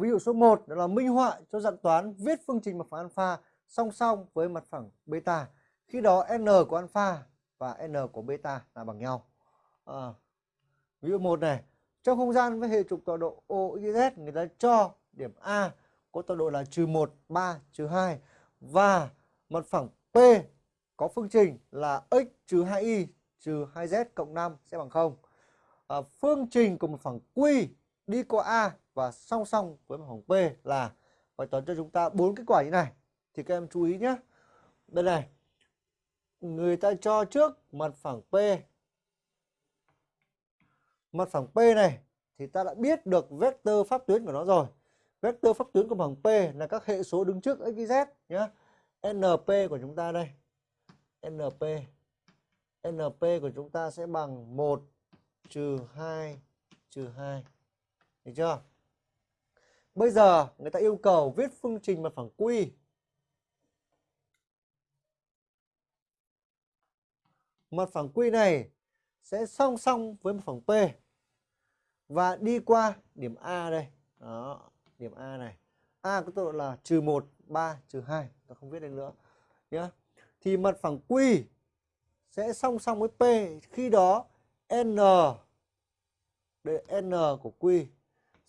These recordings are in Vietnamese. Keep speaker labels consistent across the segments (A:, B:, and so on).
A: Ví dụ số 1 đó là minh họa cho dạng toán viết phương trình mặt phẳng alpha song song với mặt phẳng beta. Khi đó n của alpha và n của beta là bằng nhau. À, ví dụ 1 này, trong không gian với hệ trục tọa độ OYZ người ta cho điểm A có tọa độ là trừ 1, 3, trừ 2 và mặt phẳng P có phương trình là x trừ 2y trừ 2z cộng 5 sẽ bằng 0. À, phương trình của mặt phẳng Q đi qua A và song song với mặt phẳng P là bài toán cho chúng ta bốn kết quả như này. Thì các em chú ý nhé. Đây này. Người ta cho trước mặt phẳng P. Mặt phẳng P này thì ta đã biết được vector pháp tuyến của nó rồi. Vector pháp tuyến của phẳng P là các hệ số đứng trước x, y, z nhé. NP của chúng ta đây. NP NP của chúng ta sẽ bằng 1 trừ 2 trừ 2. Được chưa? Bây giờ người ta yêu cầu viết phương trình mặt phẳng Q. Mặt phẳng Q này sẽ song song với mặt phẳng P và đi qua điểm A đây. Đó, điểm A này. A có tọa độ là trừ 1, 3, trừ 2. Ta không viết đây nữa. Nhá. Thì mặt phẳng Q sẽ song song với P. Khi đó N đây N của Q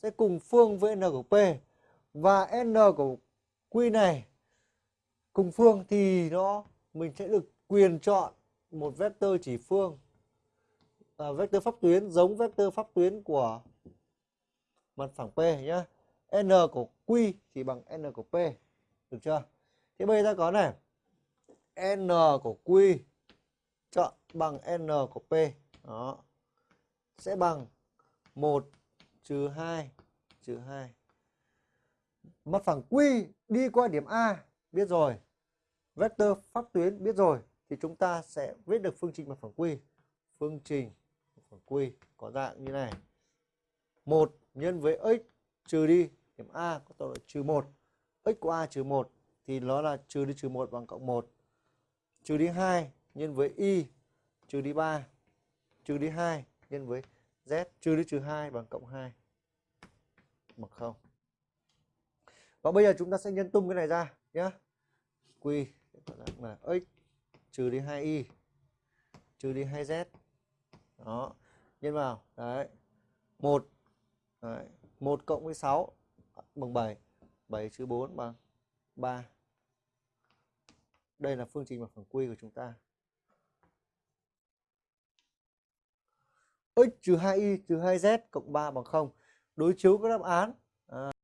A: sẽ cùng phương với N của P. Và N của Q này cùng phương thì nó mình sẽ được quyền chọn một vectơ chỉ phương à, vectơ pháp tuyến giống vectơ pháp tuyến của mặt phẳng P nhé. N của Q thì bằng N của P. Được chưa? Thế bây giờ ta có này. N của Q chọn bằng N của P. Đó. Sẽ bằng 1 trừ 2 trừ 2. Mặt phẳng Q đi qua điểm A, biết rồi. Vector pháp tuyến biết rồi, thì chúng ta sẽ viết được phương trình mặt phẳng Q. Phương trình mặt phẳng Q có dạng như này. 1 nhân với x trừ đi điểm A có tọa độ trừ 1. x của A trừ 1 thì nó là trừ đi trừ 1 bằng cộng 1. Trừ đi 2 nhân với y, trừ đi 3 trừ đi 2 nhân với z, trừ đi trừ 2 bằng cộng 2 bằng 0. Và bây giờ chúng ta sẽ nhân tung cái này ra nhé. Q là x, trừ đi 2y trừ đi 2z. Đó. Nhân vào. Đấy. 1 Đấy. 1 cộng với 6 à, bằng 7. 7 trừ 4 bằng 3. Đây là phương trình bằng phẳng quy của chúng ta. X trừ 2y trừ 2z cộng 3 bằng 0. Đối chiếu các đáp án. À.